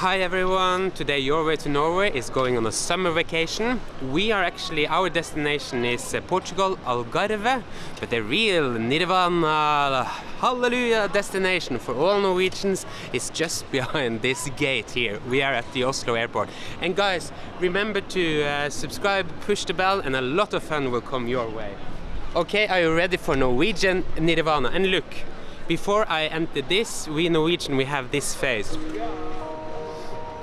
Hi everyone, today Your Way to Norway is going on a summer vacation. We are actually, our destination is uh, Portugal, Algarve, but the real Nirvana, hallelujah destination for all Norwegians is just behind this gate here. We are at the Oslo airport. And guys, remember to uh, subscribe, push the bell and a lot of fun will come your way. Okay, are you ready for Norwegian Nirvana? And look, before I enter this, we Norwegian, we have this face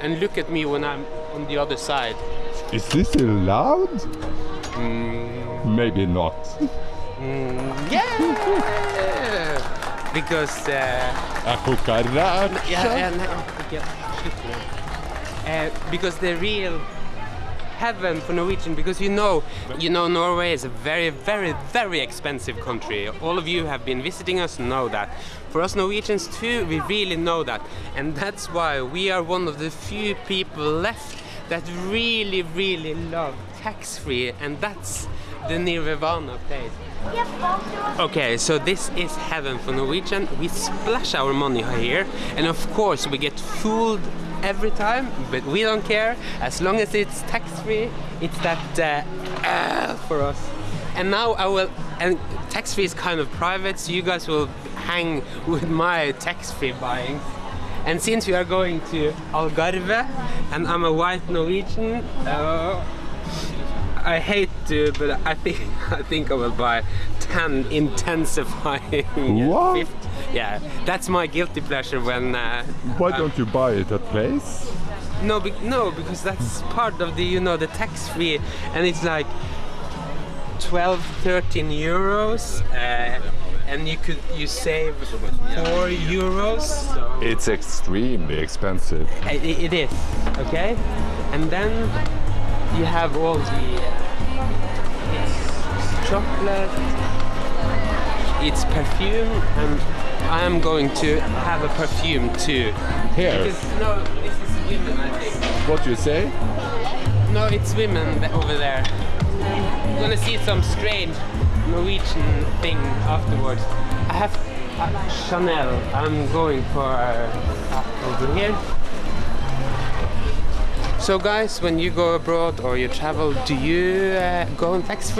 and look at me when I'm on the other side. Is this allowed? Mm, Maybe not. mm, yeah! because... Uh, Jeg koker yeah, yeah, no, okay, slutt med det. Uh, because the real heaven for Norwegian because you know you know Norway is a very very very expensive country. All of you have been visiting us know that. For us Norwegians too we really know that. And that's why we are one of the few people left that really really love tax-free and that's the Nirvana place. Okay, so this is heaven for Norwegian. We splash our money here, and of course we get fooled every time, but we don't care. As long as it's tax-free, it's that uh, uh, for us. And now I will, and tax-free is kind of private, so you guys will hang with my tax-free buying. And since we are going to Algarve, and I'm a white Norwegian, uh, I hate to, but I think I think I will buy 10 intensifying. What? Yeah, that's my guilty pleasure when. Uh, Why uh, don't you buy it at place? No, be no, because that's part of the you know the tax free, and it's like 12, 13 euros, uh, and you could you save four euros. So It's extremely expensive. I- i- it is okay, and then you have all the uh, chocolate, it's perfume, and I am going to have a perfume too. Here, Because, no, this is women, I think. what do you say? No, it's women over there. I'm gonna see some strange Norwegian thing afterwards. I have uh, Chanel. I'm going for uh, over here. So guys, when you go abroad or you travel, do you uh, go on tax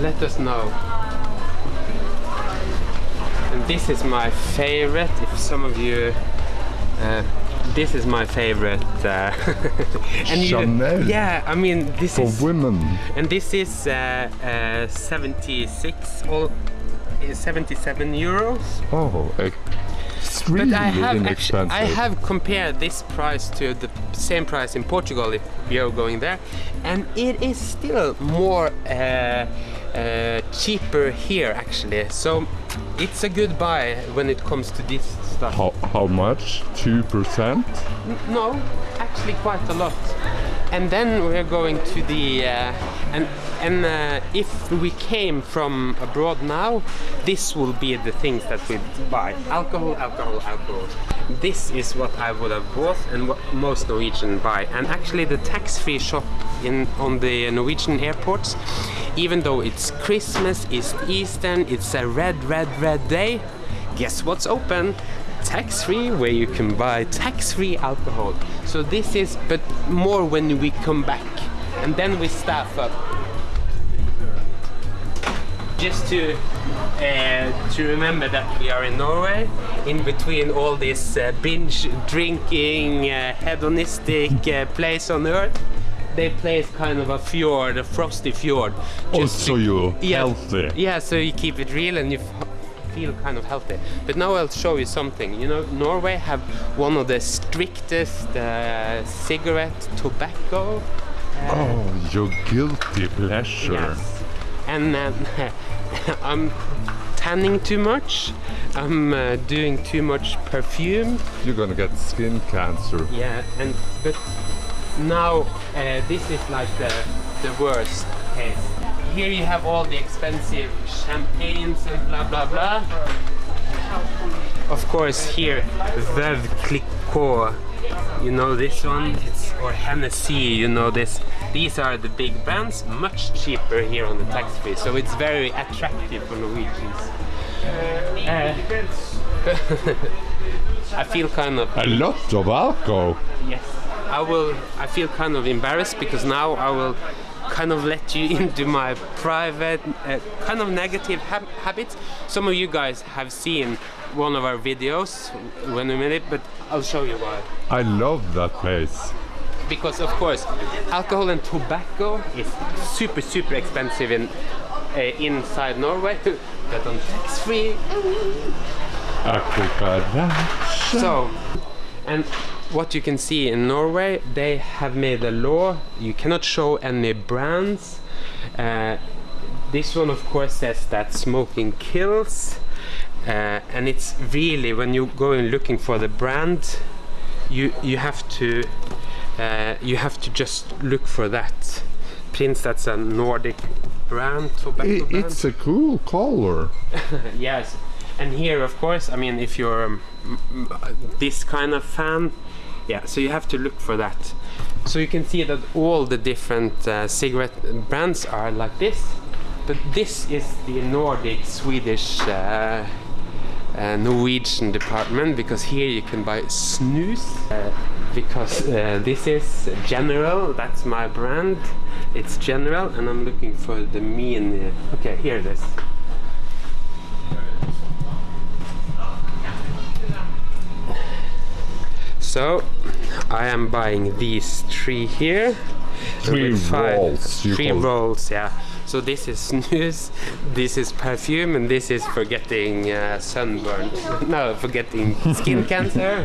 Let us know. And this is my favorite. If some of you uh, this is my favorite. Uh, and you- Chanel? yeah, I mean this For is women. and this is uh, uh, 76 or uh, 77 euros. Oh, extremely But I have actu- inexpensive. I have compared this price to the same price in Portugal if you're going there, and it is still more uh, uh, cheaper here actually. So it's a good buy when it comes to this stuff. How, how much? 2%? No, actually quite a lot. And then we're going to the uh, and and uh, if we came from abroad now, this will be the things that we buy: alcohol, alcohol, alcohol. This is what I would have bought and what most Norwegian buy. And actually, the tax-free shop in on the Norwegian airports, even though it's Christmas, it's Easter, it's a red, red, red day. Guess what's open? tax free where you can buy tax free alcohol. So this is but more when we come back and then we staff up. Just to uh, to remember that we are in Norway, in between all this uh, binge drinking, uh, hedonistic uh, place on earth, they place kind of a fjord, a frosty fjord. Oh, so you're yeah, healthy. Yeah, so you keep it real and you feel kind of healthy. But now I'll show you something. You know, Norway have one of the strictest uh, cigarette tobacco. uh, Oh, your guilty pleasure. Yes. And um, I'm tanning too much. I'm uh, doing too much perfume. You're gonna get skin cancer. Yeah, and but now uh, this is like the the worst case. Here you have all the expensive champagnes and blah blah blah. Of course, here Veuve Clicquot. You know this one, it's, or Hennessy. You know this. These are the big brands, much cheaper here on the tax free, so it's very attractive for Norwegians. Uh, I feel kind of A lot of alcohol. Yes. I will. I feel kind of embarrassed because now I will kind of let you into my private, uh, kind of negative hab- habits. Some of you guys have seen one of our videos when we made it, but I'll show you why. I love that place. Because of course, alcohol and tobacco is super super expensive in uh, inside Norway, but on tax free So, and what you can see in Norway, they have made a law. You cannot show any brands. Uh, this one, of course, says that smoking kills, uh, and it's really when you go in looking for the brand, you you have to uh, you have to just look for that. Prince, that's a Nordic brand, tobacco I- brand. it's a cool color. Yes, and here, of course, I mean, if you're um, this kind of fan, yeah, so you have to look for that. So you can see that all the different uh, cigarette brands are like this, but this is the Nordic, Swedish, uh, uh, Norwegian department because here you can buy snus. Uh, because uh, this is General, that's my brand. It's General, and I'm looking for the mean. Uh, okay, here it is. So I am buying these three here. Three five- rolls, Three rolls, yeah. So this is snus, this is perfume, and this is for getting uh, sunburn. no, for getting skin cancer.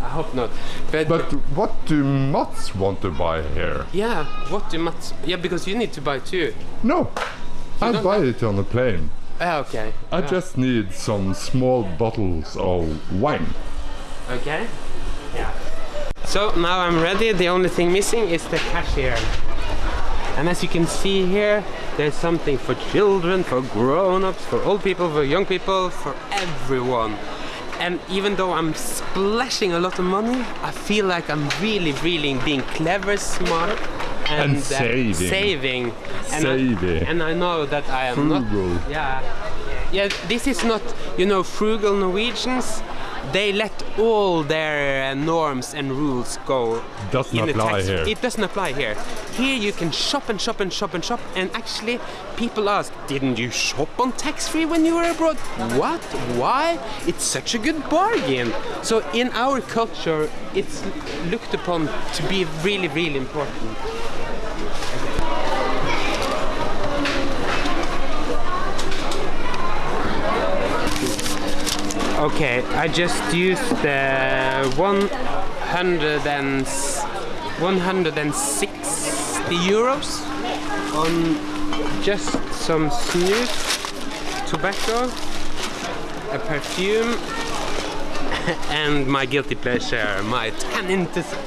I hope not. But, But what do Mats want to buy here? yeah, what do Mats? Yeah, because you need to buy two. No, I don't buy it on the plane. Ah, okay. I Yeah. just need some small bottles of wine. Okay. Yeah. So now I'm ready. The only thing missing is the cashier. And as you can see here, there's something for children, for grown-ups, for old people, for young people, for everyone. And even though I'm splashing a lot of money, I feel like I'm really, really being clever, smart, and, And uh, saving. saving. And Saving. I, and I know that I am not Frugal. yeah. Yeah, this is not, you know, frugal Norwegians. They let all their uh, norms and rules go. Doesn't in apply tax- here. It doesn't apply here. Here you can shop and shop and shop and shop. And actually, people ask, didn't you shop on tax free when you were abroad? What? Why? It's such a good bargain. So in our culture, it's looked upon to be really, really important. Okay, I just used the 100 and 160 euros on just some snus, tobacco, a perfume, and my guilty pleasure, my tan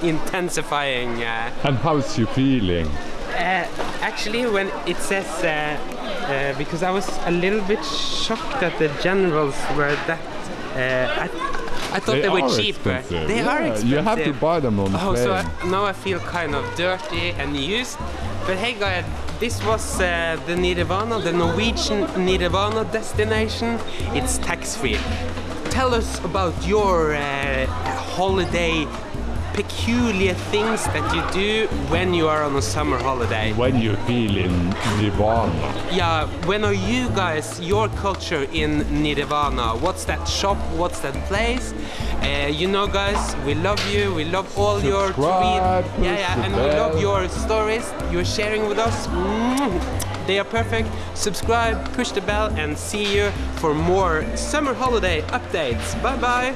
intensifying. Uh, And how's you feeling? uh, actually, when it says, uh, uh, because I was a little bit shocked that the generals were that. Uh, I, I thought they, were are cheaper. expensive. They are expensive. You have to buy them on the Oh, plane. so I, now I feel kind of dirty and used. But hey, guys, this was uh, the Nirvana, the Norwegian Nirvana destination. It's tax free. Tell us about your uh, holiday peculiar things that you do when you are on a summer holiday. when you feel in Nirvana. Yeah, when are you guys, your culture in Nirvana? What's that shop? What's that place? Uh, you know, guys, we love you. We love all your tweets. Yeah, yeah, and we love your stories you're sharing with us. Mm, They are perfect. Subscribe, push the bell, and see you for more summer holiday updates. Bye bye.